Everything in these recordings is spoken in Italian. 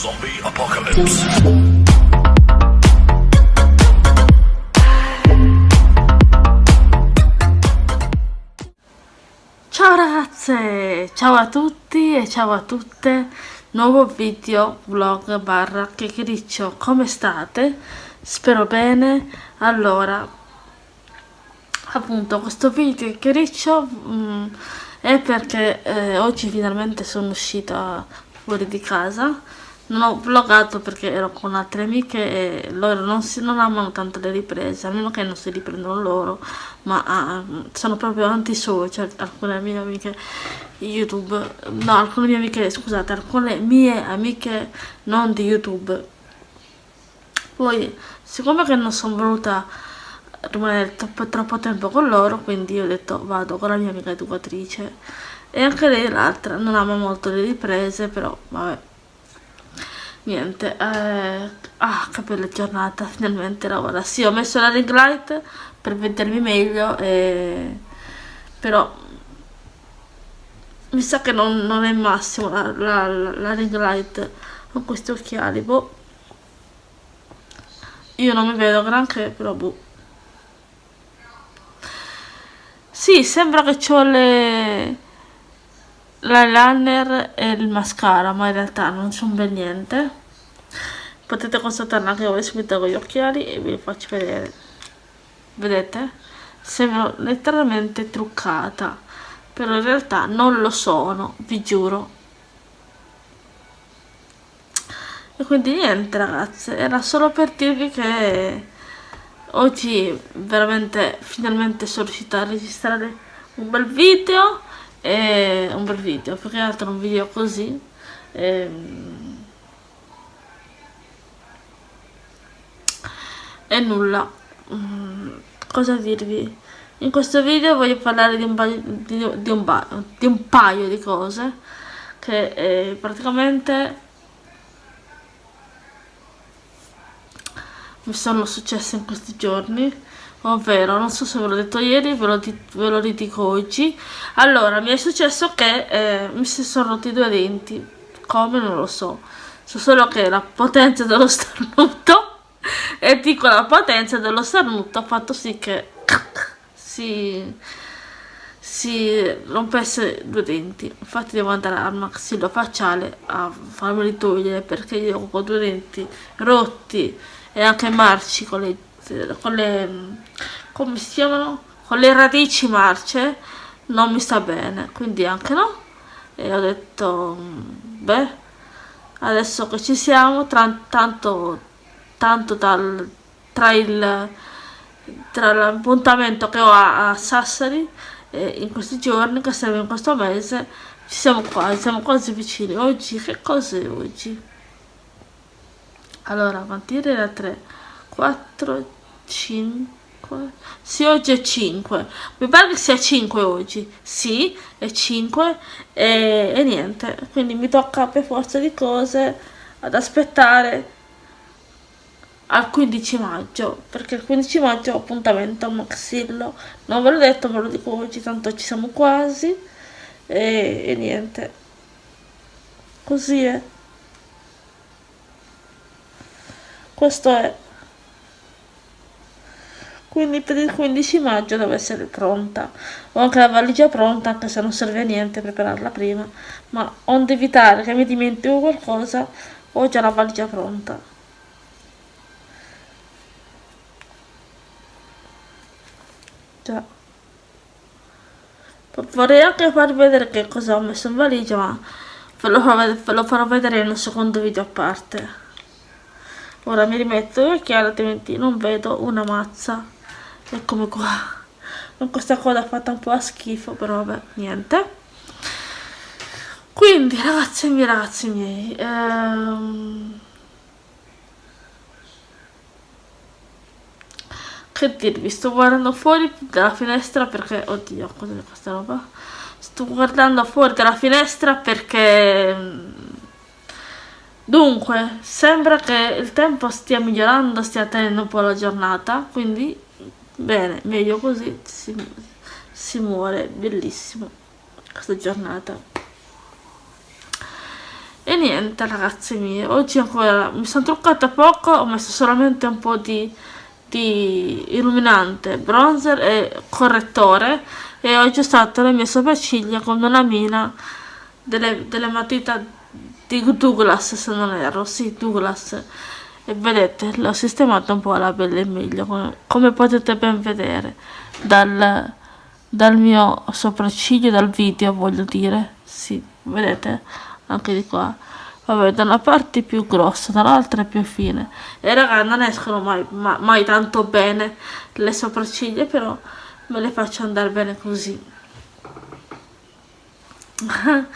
Zombie Apocalypse. Ciao ragazze, ciao a tutti e ciao a tutte, nuovo video, vlog barra chiacchiericcio, come state? Spero bene, allora, appunto questo video chiacchiericcio mm, è perché eh, oggi finalmente sono uscita fuori di casa non ho vloggato perché ero con altre amiche e loro non, si, non amano tanto le riprese, a meno che non si riprendono loro, ma ah, sono proprio anti-social, alcune mie amiche YouTube, no, alcune mie amiche, scusate, alcune mie amiche non di YouTube. Poi, siccome che non sono voluta rimanere troppo, troppo tempo con loro, quindi ho detto vado con la mia amica educatrice e anche lei l'altra non ama molto le riprese, però vabbè niente eh, ah che bella giornata finalmente lavora. Sì ho messo la ring light per vedermi meglio e... però mi sa che non, non è il massimo la, la, la, ring light con questi occhiali boh. Io non mi vedo granché però boh. Sì sembra che ho le l'eyeliner e il mascara ma in realtà non sono ben niente. Potete constatarla anche voi subito con gli occhiali e vi faccio vedere. Vedete? Sembro letteralmente truccata però in realtà non lo sono vi giuro. E quindi niente ragazze era solo per dirvi che oggi veramente finalmente sono riuscita a registrare un bel video e un bel video più che altro un video così ehm, e nulla. Mm, cosa dirvi? In questo video voglio parlare di un paio di, di, un, di, un paio di cose che eh, praticamente mi sono successe in questi giorni ovvero non so se ve l'ho detto ieri ve lo, ve lo ridico oggi. Allora mi è successo che eh, mi si sono rotti due denti. Come? Non lo so. So solo che la potenza dello starnuto e dico la potenza dello starnuto ha fatto sì che si, si rompesse due denti. Infatti devo andare al maxillofacciale a farmeli togliere perché io ho due denti rotti e anche marci con le con le come si chiamano? Con le radici marce? Non mi sta bene. Quindi anche no. E ho detto beh adesso che ci siamo tra, tanto tanto dal, tra il tra l'appuntamento che ho a, a Sassari eh, in questi giorni che siamo in questo mese ci siamo quasi siamo quasi vicini. Oggi che cos'è oggi? Allora da 3 4 5 sì oggi è 5 mi pare che sia 5 oggi. Sì è 5 e, e niente. Quindi mi tocca per forza di cose ad aspettare al 15 maggio perché il 15 maggio ho appuntamento a Maxillo. Non ve l'ho detto ve lo dico oggi tanto ci siamo quasi. E, e niente. Così è. Questo è quindi per il 15 maggio deve essere pronta. Ho anche la valigia pronta anche se non serve a niente prepararla prima. Ma onde evitare che mi dimentico qualcosa ho già la valigia pronta. Già. Vorrei anche farvi vedere che cosa ho messo in valigia ma ve lo, farò, ve lo farò vedere in un secondo video a parte. Ora mi rimetto gli occhiali altrimenti non vedo una mazza eccomi qua. Con questa coda fatta un po' a schifo però vabbè niente. Quindi ragazzi miei ragazzi miei ehm... che dirvi? Sto guardando fuori dalla finestra perché oddio cos'è questa roba? Sto guardando fuori dalla finestra perché dunque sembra che il tempo stia migliorando stia tenendo un po' la giornata quindi bene meglio così si, si muore bellissimo questa giornata. E niente ragazze mie oggi ancora mi sono truccata poco ho messo solamente un po' di, di illuminante bronzer e correttore e ho usato le mie sopracciglia con una mina delle, delle matita di Douglas se non erro sì Douglas e vedete l'ho sistemata un po' alla pelle meglio come, come potete ben vedere dal, dal mio sopracciglio dal video voglio dire. Sì vedete? Anche di qua. Vabbè da una parte più grossa dall'altra più fine. E raga non escono mai, ma, mai tanto bene le sopracciglia però me le faccio andare bene così.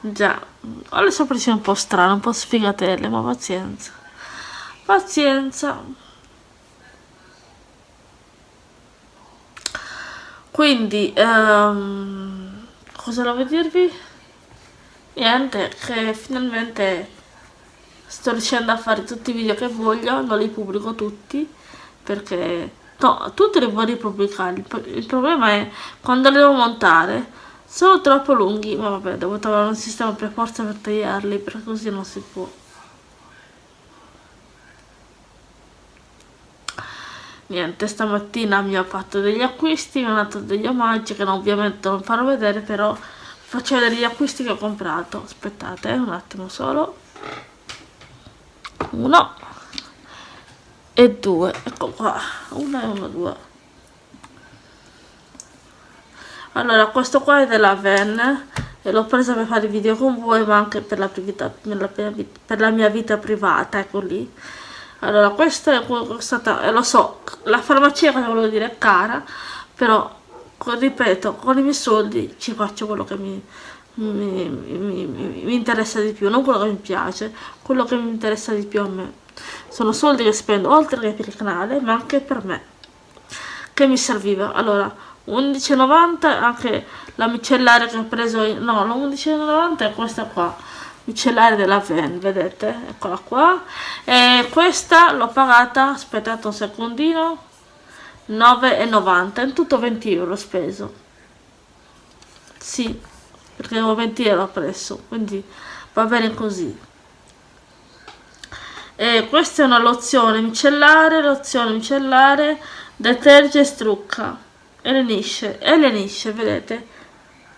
Già ho le sopracciglia un po' strane un po' sfigatelle ma pazienza pazienza. Quindi um, cosa devo dirvi? Niente che finalmente sto riuscendo a fare tutti i video che voglio non li pubblico tutti perché no, tutti li voglio pubblicare. Il problema è quando li devo montare. Sono troppo lunghi ma vabbè devo trovare un sistema per forza per tagliarli perché così non si può niente stamattina mi ho fatto degli acquisti mi ho dato degli omaggi che ovviamente non farò vedere però faccio vedere gli acquisti che ho comprato. Aspettate un attimo solo. Uno e due ecco qua. Uno e uno due. Allora questo qua è della Ven e l'ho presa per fare video con voi ma anche per la, vita, per la mia vita privata ecco lì allora questa è stata eh, lo so la farmacia cosa volevo dire è cara però ripeto con i miei soldi ci faccio quello che mi, mi, mi, mi, interessa di più non quello che mi piace quello che mi interessa di più a me. Sono soldi che spendo oltre che per il canale ma anche per me che mi serviva. Allora 11,90 anche la micellaria che ho preso no la 11,90 è questa qua micellare della Ven vedete? Eccola qua. E questa l'ho pagata aspettate un secondino 9,90 in tutto 20 euro speso. Sì perché avevo 20 euro presso quindi va bene così. E questa è una lozione micellare lozione micellare deterge e strucca. E lenisce e lenisce vedete?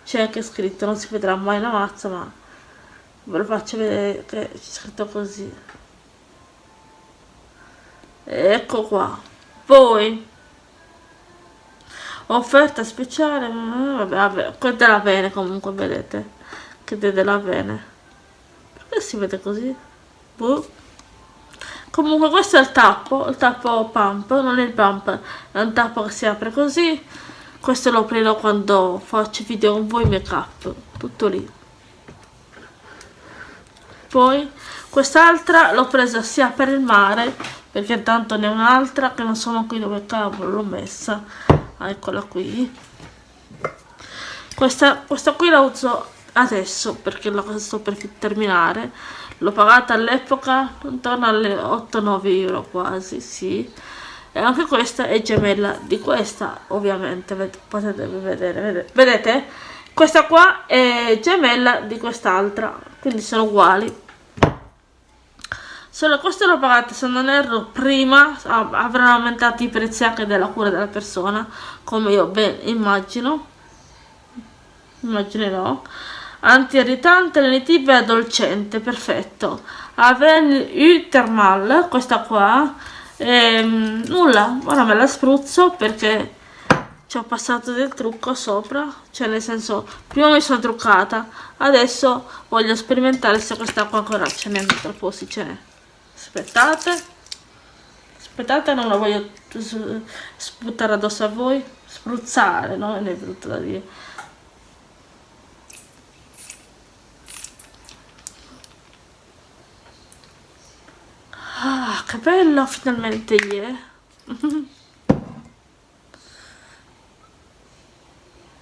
C'è anche scritto non si vedrà mai la mazza ma ve lo faccio vedere che c'è scritto così. Ecco qua. Poi offerta speciale vabbè, vabbè qua della bene comunque vedete che della bene perché si vede così? Boh. comunque questo è il tappo il tappo pump non è il pump è un tappo che si apre così. Questo lo aprirò quando faccio video con voi make up tutto lì poi quest'altra l'ho presa sia per il mare perché tanto ne ho un'altra che non so qui dove cavolo l'ho messa. Ah, eccola qui. Questa, questa qui la uso adesso perché la sto per terminare. L'ho pagata all'epoca intorno alle 8-9 euro quasi sì. E anche questa è gemella di questa ovviamente. Potete vedere vedete, vedete? questa qua è gemella di quest'altra quindi sono uguali se la costo l'ho pagata se non erro prima avranno aumentato i prezzi anche della cura della persona come io ben immagino. Immaginerò. Anti-irritante, lenitiva e addolcente perfetto. Aven U Thermal questa qua ehm, nulla. Ora me la spruzzo perché ci ho passato del trucco sopra cioè nel senso prima mi sono truccata adesso voglio sperimentare se questa qua ancora ce n'è troppo si ce n'è aspettate aspettate non la voglio sputtare addosso a voi spruzzare no? non è brutto da dire ah che bello finalmente yeah.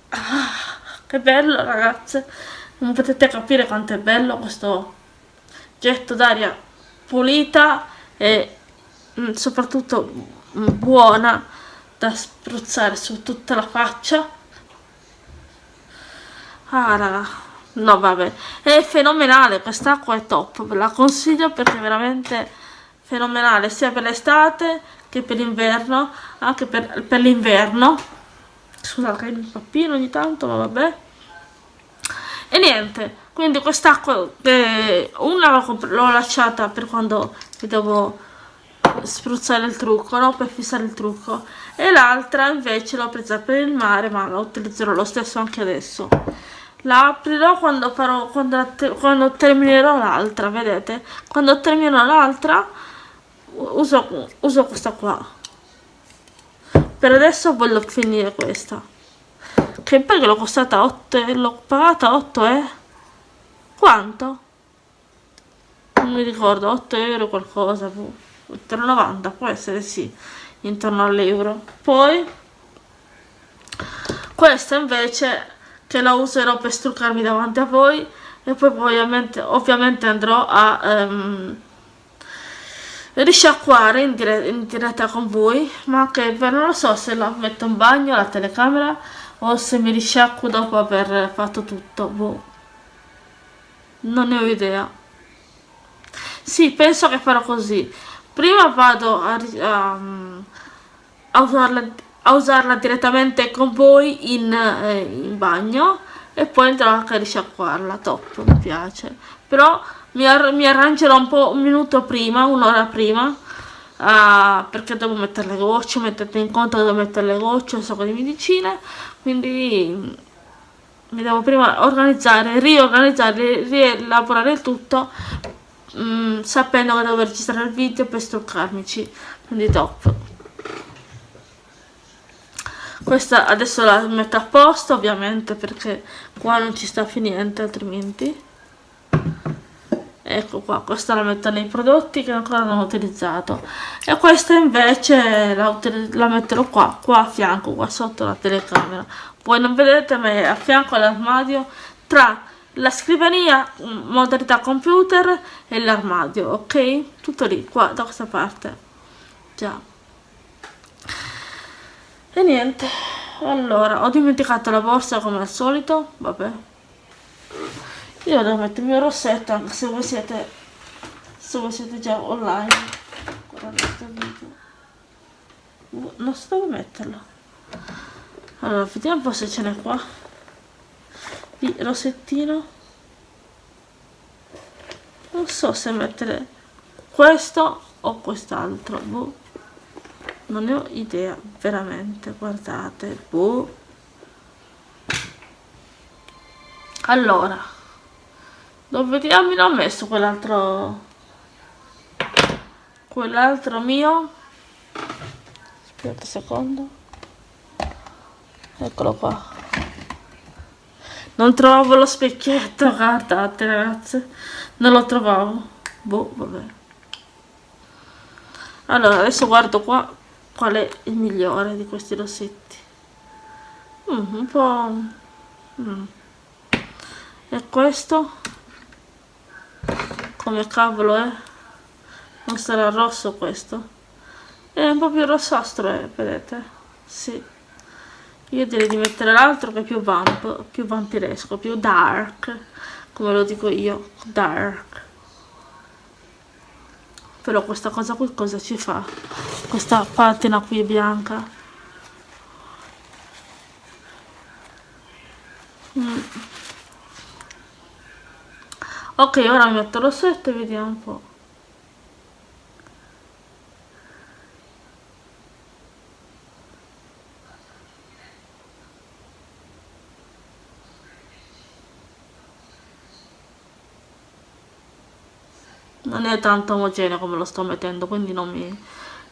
ah, che bello ragazze non potete capire quanto è bello questo getto d'aria pulita e mm, soprattutto mm, buona da spruzzare su tutta la faccia. Ah raga no vabbè. È fenomenale quest'acqua è top. Ve la consiglio perché è veramente fenomenale sia per l'estate che per l'inverno anche per, per l'inverno. Scusate mi pappino ogni tanto ma vabbè. E niente quindi quest'acqua eh, una l'ho lasciata per quando devo spruzzare il trucco no? per fissare il trucco. E l'altra invece l'ho presa per il mare ma la utilizzerò lo stesso anche adesso. La aprirò quando, farò, quando, quando terminerò l'altra vedete? Quando terminerò l'altra uso, uso questa qua. Per adesso voglio finire questa. Che poi l'ho costata 8 l'ho pagata 8 eh quanto? non mi ricordo 8 euro qualcosa 8,90 boh. può essere sì intorno all'euro poi questa invece che la userò per struccarmi davanti a voi e poi ovviamente, ovviamente andrò a um, risciacquare in, dire in, diretta con voi ma che non lo so se la metto in bagno la telecamera o se mi risciacquo dopo aver fatto tutto boh. Non ne ho idea. Sì penso che farò così. Prima vado a, a, a, usarla, a usarla, direttamente con voi in, eh, in bagno e poi andrò a risciacquarla. Top mi piace. Però mi, ar mi arrangerò un po' un minuto prima un'ora prima uh, perché devo mettere le gocce mettete in conto che devo mettere le gocce un sacco di medicine. Quindi mi devo prima organizzare riorganizzare rielaborare il tutto mm, sapendo che devo registrare il video per struccarmici. Quindi top. Questa adesso la metto a posto ovviamente perché qua non ci sta finendo altrimenti ecco qua questa la metto nei prodotti che ancora non ho utilizzato. E questa invece la, la metterò qua qua a fianco qua sotto la telecamera. Voi non vedete ma è a fianco all'armadio tra la scrivania modalità computer e l'armadio ok? Tutto lì qua da questa parte. Già. E niente. Allora ho dimenticato la borsa come al solito vabbè io devo mettere il rossetto anche se voi siete se voi siete già online non so dove metterlo. Allora vediamo un po' se ce n'è qua. Di rossettino. Non so se mettere questo o quest'altro boh. non ne ho idea veramente guardate boh. allora dove diamine ho messo quell'altro quell'altro mio? Aspetta un secondo. Eccolo qua. Non trovavo lo specchietto guardate ragazze non lo trovavo. Boh vabbè. Allora adesso guardo qua qual è il migliore di questi rossetti. Mm, un po' mm. e questo come cavolo è non sarà rosso questo? È un po' più rossastro eh, vedete? Sì. Io direi di mettere l'altro che è più vamp più vampiresco più dark come lo dico io dark. Però questa cosa qui cosa ci fa? Questa patina qui bianca. Mm ok ora metto lo set e vediamo un po' non è tanto omogeneo come lo sto mettendo quindi non mi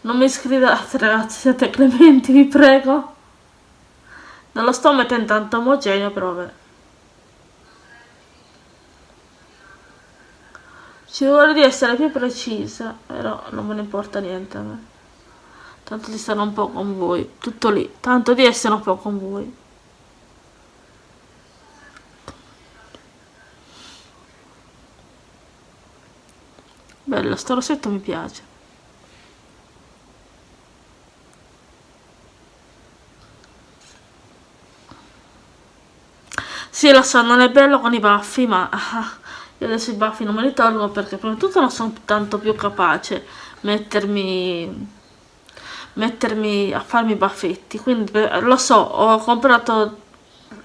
non mi sgridate ragazzi siete clementi vi prego. Non lo sto mettendo tanto omogeneo però vabbè ci vuole di essere più precisa però non me ne importa niente a me. Tanto di stare un po' con voi tutto lì tanto di essere un po' con voi. Bello sto rossetto mi piace. Sì, lo so non è bello con i baffi ma io adesso i baffi non me li tolgo perché prima di tutto non sono tanto più capace mettermi mettermi a farmi i baffetti. Quindi lo so ho comprato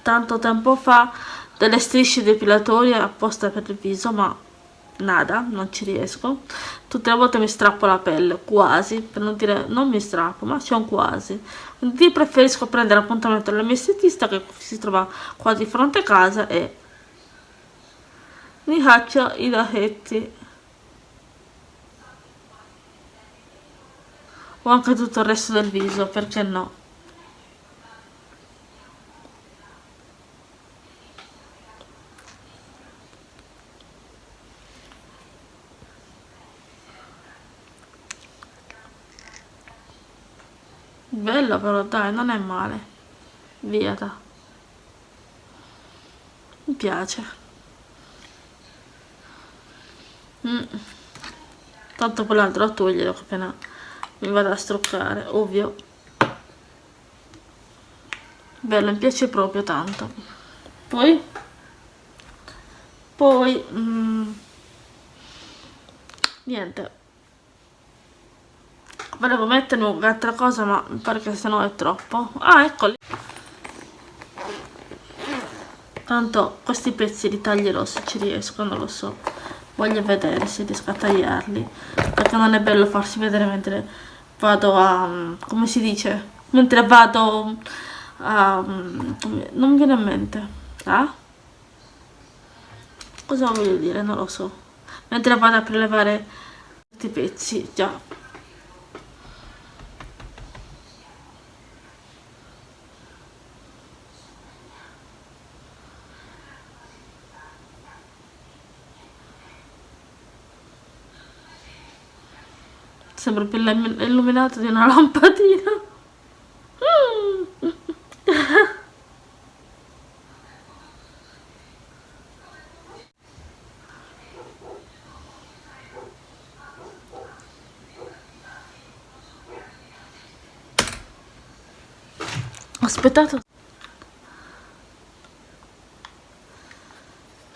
tanto tempo fa delle strisce depilatorie apposta per il viso ma nada, non ci riesco. Tutte le volte mi strappo la pelle, quasi per non dire, non mi strappo ma c'è un quasi. Quindi preferisco prendere appuntamento alla mia estetista che si trova qua di fronte a casa e mi faccio i lacchetti o anche tutto il resto del viso perché no? Bello però dai non è male. Via da mi piace mm. tanto quell'altro lo togliere appena mi vado a struccare ovvio. Bello mi piace proprio tanto. Poi? Poi mm, niente. Volevo mettermi un'altra cosa ma mi pare che sennò è troppo. Ah eccoli tanto questi pezzi li taglierò se ci riesco non lo so voglio vedere se riesco a tagliarli perché non è bello farsi vedere mentre vado a come si dice? Mentre vado a non mi viene in mente. Ah? cosa voglio dire? Non lo so. Mentre vado a prelevare questi pezzi già Sembra più illuminato di una lampadina. Aspettate.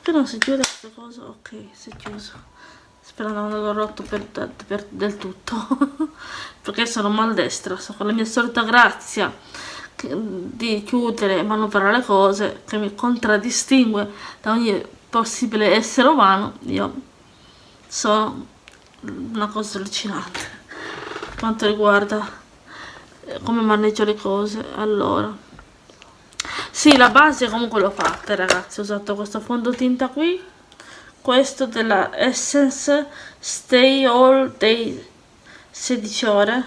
Che non si chiude questa cosa? Ok, si è chiuso sperando non l'avevo rotto per, per, del tutto. Perché sono maldestra so con la mia solita grazia di chiudere e manovrare le cose che mi contraddistingue da ogni possibile essere umano io sono una cosa allucinante. Quanto riguarda eh, come maneggio le cose allora. Sì la base comunque l'ho fatta ragazzi ho usato questo fondotinta qui questo della Essence Stay All Day 16 ore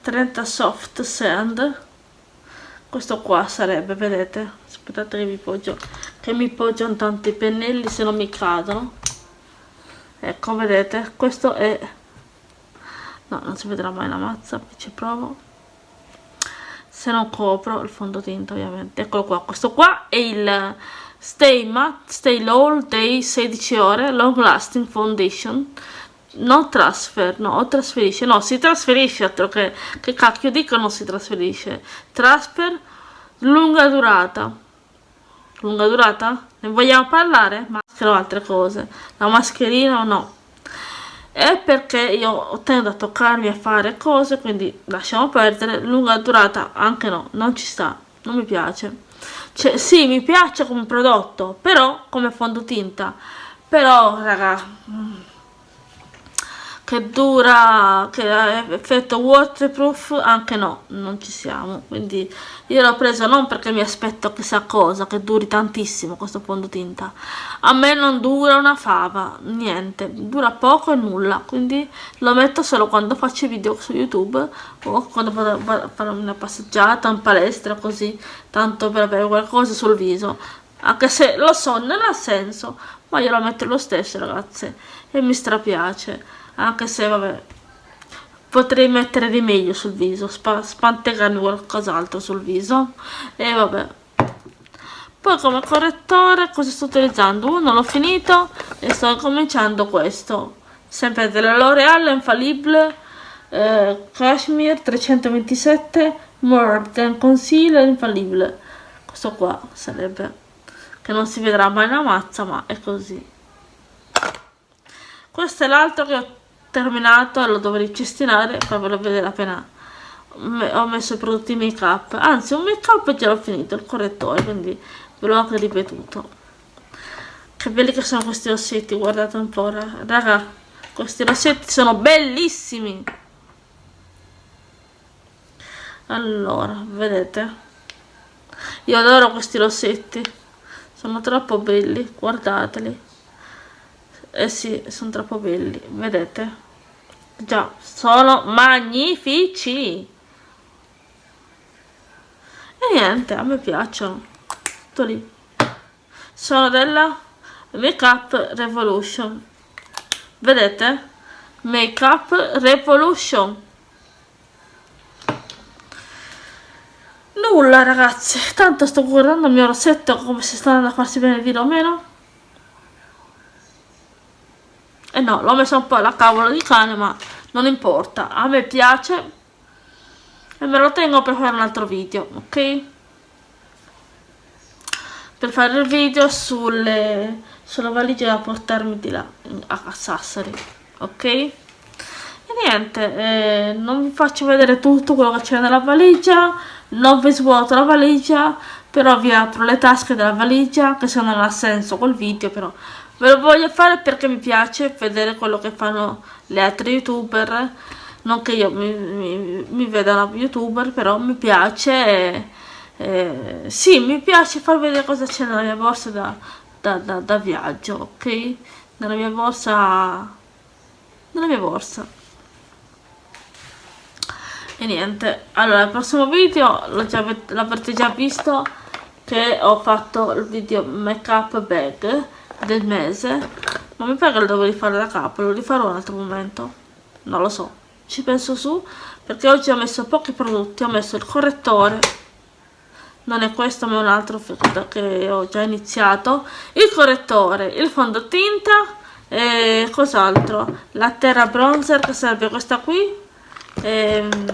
30 soft sand. Questo qua sarebbe vedete? Aspettate che mi poggio che mi poggiano tanti pennelli se non mi cadono. Ecco vedete? Questo è no non si vedrà mai la mazza ci provo. Se non copro il fondotinta ovviamente. Eccolo qua. Questo qua è il Stay Matte, Stay All Day 16 ore, Long Lasting Foundation. Non transfer, no, trasferisce, no, si trasferisce, altro che, che cacchio dico non si trasferisce. Transfer, lunga durata. Lunga durata? Ne vogliamo parlare? Maschera o altre cose? La mascherina o no? È perché io tendo a toccarmi a fare cose, quindi lasciamo perdere. Lunga durata anche no, non ci sta, non mi piace cioè, sì, mi piace come prodotto, però come fondotinta. Però, raga, che dura, che ha effetto waterproof, anche no, non ci siamo. Quindi io l'ho preso non perché mi aspetto chissà cosa, che duri tantissimo questo fondotinta. A me non dura una fava, niente, dura poco e nulla. Quindi lo metto solo quando faccio video su YouTube o quando vado a fare una passeggiata in palestra così, tanto per avere qualcosa sul viso. Anche se lo so, non ha senso, ma io lo metto lo stesso ragazze e mi strapiace anche se vabbè potrei mettere di meglio sul viso spa spantegarmi qualcos'altro sul viso. E vabbè. Poi come correttore cosa sto utilizzando? Uno l'ho finito e sto cominciando questo. Sempre della L'Oreal Infallible eh, Cashmere 327 More Than Concealer Infallible. Questo qua sarebbe che non si vedrà mai una mazza ma è così. Questo è l'altro che ho terminato e lo dovrei ricestinare per farvelo vedere appena ho messo i prodotti make up. Anzi un make up già l'ho finito il correttore quindi ve l'ho anche ripetuto. Che belli che sono questi rossetti guardate un po' raga questi rossetti sono bellissimi! Allora vedete? Io adoro questi rossetti sono troppo belli guardateli. Eh sì sono troppo belli vedete già sono magnifici. E niente a me piacciono. Tutto lì. Sono della make up revolution. Vedete? Make up revolution. Nulla ragazzi. Tanto sto guardando il mio rossetto come se sta andando a farsi bene dire o meno e no l'ho messo un po' alla cavola di cane ma non importa. A me piace. E me lo tengo per fare un altro video ok? Per fare il video sulle, sulla valigia da portarmi di là a Sassari ok? E niente eh, non vi faccio vedere tutto quello che c'è nella valigia. Non vi svuoto la valigia però vi apro le tasche della valigia che se non ha senso col video però ve lo voglio fare perché mi piace vedere quello che fanno le altre youtuber. Non che io mi, mi, mi veda una youtuber però mi piace e, e, sì mi piace far vedere cosa c'è nella mia borsa da, da, da, da viaggio ok? Nella mia borsa nella mia borsa. E niente allora il prossimo video l'avrete già visto che ho fatto il video make up bag del mese ma mi pare che lo devo rifare da capo lo rifarò un altro momento. Non lo so. Ci penso su perché oggi ho messo pochi prodotti ho messo il correttore. Non è questo ma è un altro che ho già iniziato. Il correttore il fondotinta e cos'altro? La terra bronzer che serve questa qui. E... Ehm,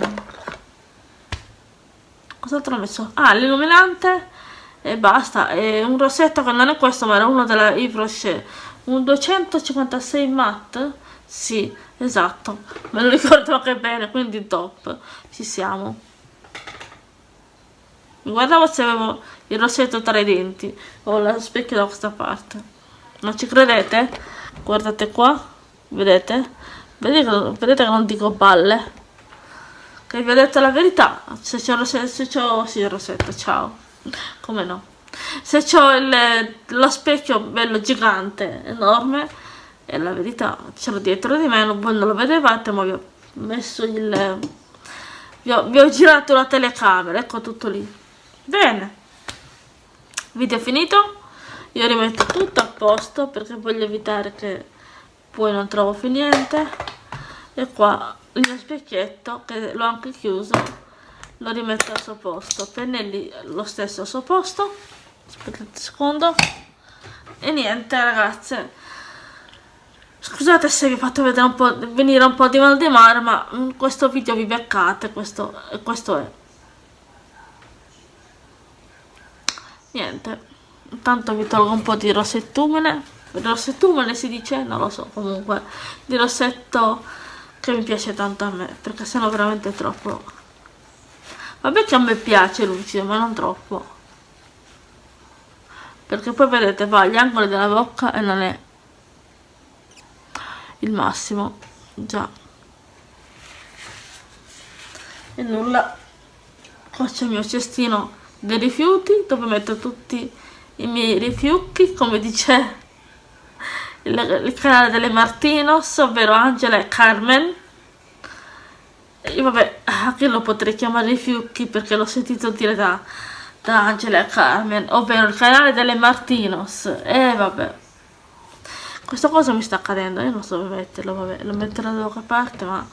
cos'altro ho messo? ah l'illuminante e basta e un rossetto che non è questo ma era uno della Yves Rocher. Un 256 matte sì esatto. Me lo ricordo anche bene quindi top. Ci siamo. Mi guardavo se avevo il rossetto tra i denti ho lo specchio da questa parte. Non ci credete? guardate qua vedete? vedete, vedete che non dico balle? Che vi ho detto la verità? Se c'è il rossetto, se sì il rossetto, ciao come no? Se ho lo specchio bello gigante enorme è la verità c'ero dietro di me voi non lo vedevate ma vi ho messo il vi ho, vi ho girato la telecamera ecco tutto lì. Bene. Video finito. Io rimetto tutto a posto perché voglio evitare che poi non trovo più niente. E qua il mio specchietto che l'ho anche chiuso lo rimetto al suo posto. Pennelli lo stesso al suo posto. Aspettate un secondo. E niente ragazze. Scusate se vi fatto vedere un po' venire un po' di mal di mare ma in questo video vi beccate questo, questo è. Niente. Intanto vi tolgo un po' di rossettumene. Rossettumene si dice? non lo so comunque. Di rossetto che mi piace tanto a me perché sennò veramente troppo vabbè che a me piace lucido ma non troppo. Perché poi vedete va agli angoli della bocca e non è il massimo già. E nulla. Qua c'è il mio cestino dei rifiuti dove metto tutti i miei rifiuti come dice il, il canale delle Martinos ovvero Angela e Carmen e vabbè, anche lo potrei chiamare Fiucchi perché l'ho sentito dire da, da Angela Carmen, ovvero il canale delle Martinos. E vabbè. Questa cosa mi sta accadendo, io non so dove metterlo, vabbè, lo metterò da qualche parte, ma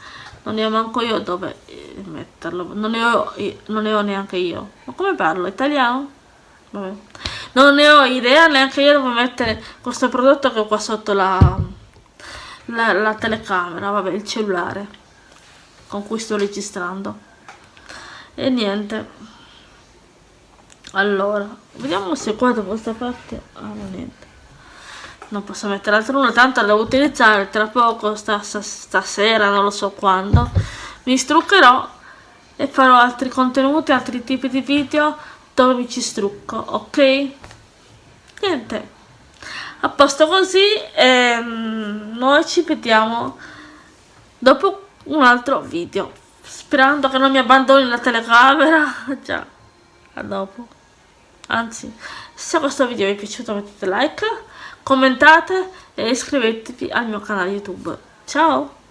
non ne ho manco io dove eh, metterlo, non ne ho, non ne ho neanche io. Ma come parlo? Italiano? Vabbè. Non ne ho idea neanche io dove mettere questo prodotto che ho qua sotto la, la, la telecamera, vabbè, il cellulare con cui sto registrando. E niente. Allora vediamo se qua da questa parte ah no niente. Non posso mettere altro nulla tanto la devo utilizzare tra poco sta, stasera non lo so quando. Mi struccherò e farò altri contenuti altri tipi di video dove mi ci strucco ok? Niente. A posto così ehm, noi ci vediamo dopo un altro video. Sperando che non mi abbandoni la telecamera. Già a dopo. Anzi se questo video vi è piaciuto mettete like commentate e iscrivetevi al mio canale youtube. Ciao